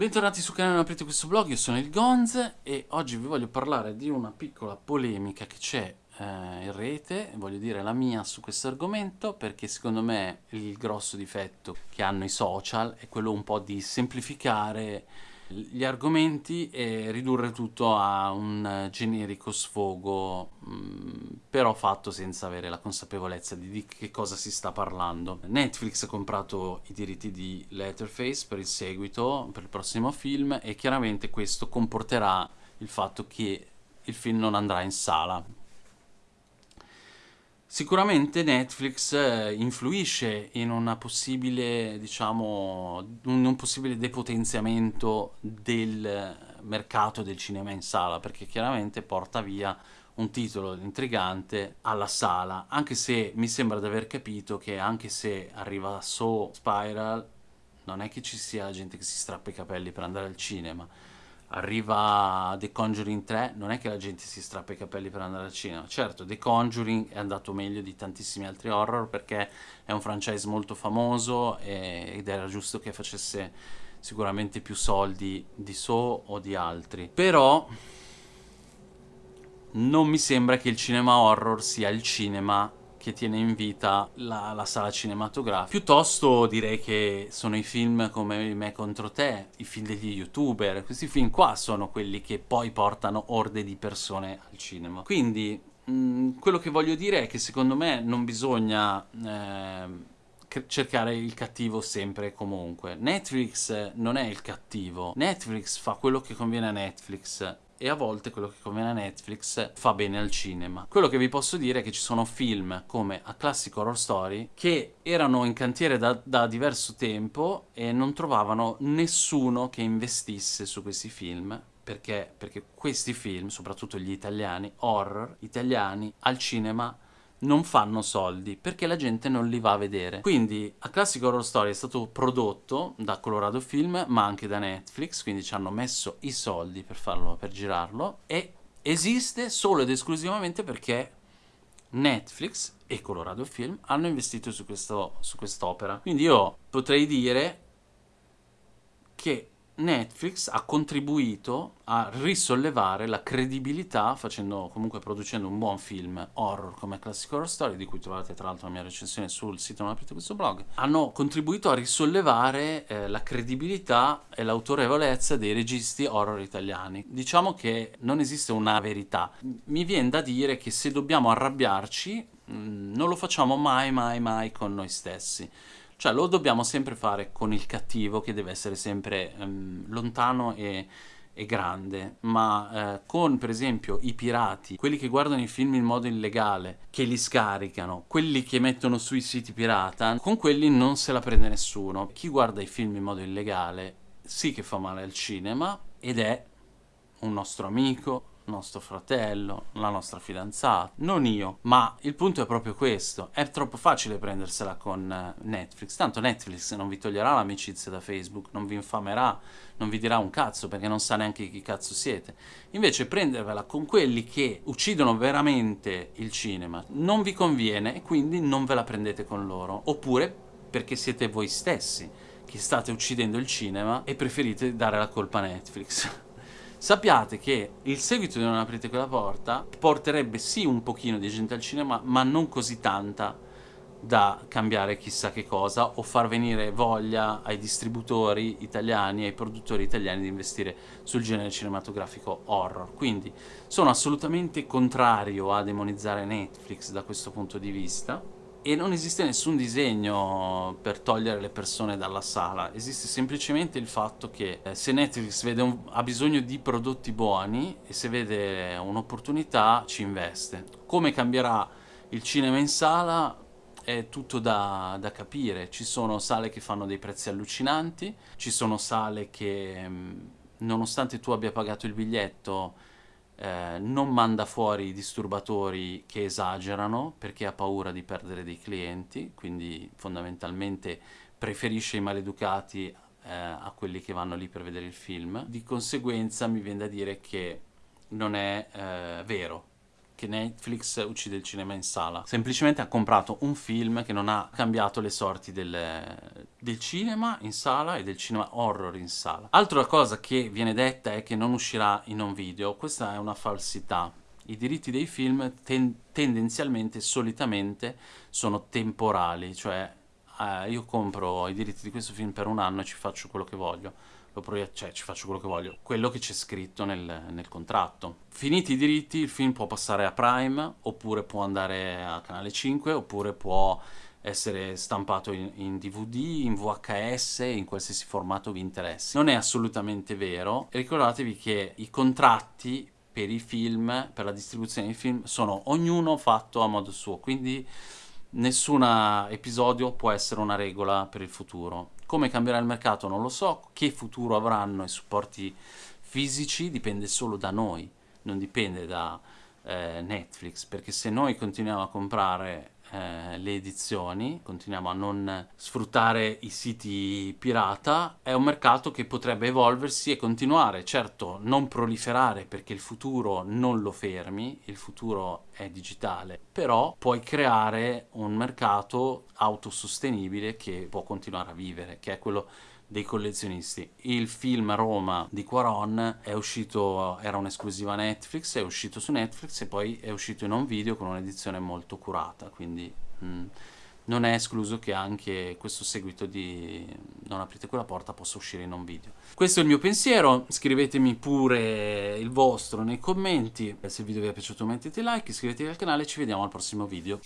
Bentornati sul canale aprite questo blog, io sono il Gonz e oggi vi voglio parlare di una piccola polemica che c'è eh, in rete, voglio dire la mia su questo argomento perché secondo me il grosso difetto che hanno i social è quello un po' di semplificare gli argomenti e ridurre tutto a un generico sfogo, mm, però fatto senza avere la consapevolezza di, di che cosa si sta parlando. Netflix ha comprato i diritti di Letterface per il seguito, per il prossimo film, e chiaramente questo comporterà il fatto che il film non andrà in sala, Sicuramente Netflix eh, influisce in una possibile, diciamo, un possibile depotenziamento del mercato del cinema in sala, perché chiaramente porta via un titolo intrigante alla sala, anche se mi sembra di aver capito che anche se arriva So Spiral, non è che ci sia gente che si strappa i capelli per andare al cinema, arriva The Conjuring 3, non è che la gente si strappa i capelli per andare al cinema. Certo, The Conjuring è andato meglio di tantissimi altri horror perché è un franchise molto famoso e, ed era giusto che facesse sicuramente più soldi di So o di altri. Però non mi sembra che il cinema horror sia il cinema che tiene in vita la, la, sala cinematografica. Piuttosto direi che sono i film come Me contro te, i film degli youtuber, questi film qua sono quelli che poi portano orde di persone al cinema. Quindi mh, mm, quello che voglio dire è che secondo me non bisogna... Eh, cercare il cattivo sempre e comunque. Netflix non è il cattivo. Netflix fa quello che conviene a Netflix e a volte quello che conviene a Netflix fa bene al cinema. Quello che vi posso dire è che ci sono film come A Classic Horror Story che erano in cantiere da, da diverso tempo e non trovavano nessuno che investisse su questi film perché? Perché questi film, soprattutto gli italiani, horror italiani, al cinema non fanno soldi perché la gente non li va a vedere. Quindi A Classic Horror Story è stato prodotto da Colorado Film ma anche da Netflix, quindi ci hanno messo i soldi per farlo, per girarlo e esiste solo ed esclusivamente perché Netflix e Colorado Film hanno investito su, questo, su quest'opera. Quindi io potrei dire che Netflix ha contribuito a risollevare la credibilità facendo, comunque producendo un buon film horror come Classic Horror Story, di cui trovate tra l'altro la mia recensione sul sito non aprite questo blog, hanno contribuito a risollevare eh, la credibilità e l'autorevolezza dei registi horror italiani. Diciamo che non esiste una verità. Mi viene da dire che se dobbiamo arrabbiarci, mm, non lo facciamo mai mai mai con noi stessi cioè lo dobbiamo sempre fare con il cattivo che deve essere sempre um, lontano e, e, grande, ma eh, con per esempio i pirati, quelli che guardano i film in modo illegale, che li scaricano, quelli che mettono sui siti pirata, con quelli non se la prende nessuno. Chi guarda i film in modo illegale sì che fa male al cinema ed è un nostro amico, nostro fratello, la nostra fidanzata, non io, ma il punto è proprio questo, è troppo facile prendersela con eh, Netflix, tanto Netflix non vi toglierà l'amicizia da Facebook, non vi infamerà, non vi dirà un cazzo perché non sa neanche chi cazzo siete, invece prendervela con quelli che uccidono veramente il cinema non vi conviene e quindi non ve la prendete con loro, oppure perché siete voi stessi che state uccidendo il cinema e preferite dare la colpa a Netflix. sappiate che il seguito di Non aprite quella porta porterebbe sì un pochino di gente al cinema, ma non così tanta da cambiare chissà che cosa o far venire voglia ai distributori italiani, ai produttori italiani di investire sul genere cinematografico horror. Quindi sono assolutamente contrario a demonizzare Netflix da questo punto di vista, e non esiste nessun disegno per togliere le persone dalla sala, esiste semplicemente il fatto che eh, se Netflix un, ha bisogno di prodotti buoni e se vede un'opportunità ci investe. Come cambierà il cinema in sala è tutto da, da, capire, ci sono sale che fanno dei prezzi allucinanti, ci sono sale che mm, nonostante tu abbia pagato il biglietto eh, non manda fuori i disturbatori che esagerano perché ha paura di perdere dei clienti, quindi fondamentalmente preferisce i maleducati eh, a quelli che vanno lì per vedere il film. Di conseguenza mi viene da dire che non è eh, vero che Netflix uccide il cinema in sala. Semplicemente ha comprato un film che non ha cambiato le sorti del, del cinema in sala e del cinema horror in sala. Altra cosa che viene detta è che non uscirà in un video. Questa è una falsità. I diritti dei film ten tendenzialmente, solitamente, sono temporali, cioè eh, io compro i diritti di questo film per un anno e ci faccio quello che voglio lo proietto, cioè ci faccio quello che voglio, quello che c'è scritto nel, nel, contratto. Finiti i diritti, il film può passare a Prime, oppure può andare a Canale 5, oppure può essere stampato in, in, DVD, in VHS, in qualsiasi formato vi interessi. Non è assolutamente vero, ricordatevi che i contratti per i film, per la distribuzione dei film, sono ognuno fatto a modo suo, quindi nessun episodio può essere una regola per il futuro. Come cambierà il mercato non lo so, che futuro avranno i supporti fisici dipende solo da noi, non dipende da eh, Netflix, perché se noi continuiamo a comprare eh, le edizioni, continuiamo a non sfruttare i siti pirata, è un mercato che potrebbe evolversi e continuare, certo non proliferare perché il futuro non lo fermi, il futuro è digitale, però puoi creare un mercato autosostenibile che può continuare a vivere, che è quello dei collezionisti. Il film Roma di Quaron è uscito, era un'esclusiva Netflix, è uscito su Netflix e poi è uscito in un video con un'edizione molto curata, quindi mh, mm, non è escluso che anche questo seguito di Non aprite quella porta possa uscire in un video. Questo è il mio pensiero, scrivetemi pure il vostro nei commenti, se il video vi è piaciuto mettete like, iscrivetevi al canale e ci vediamo al prossimo video.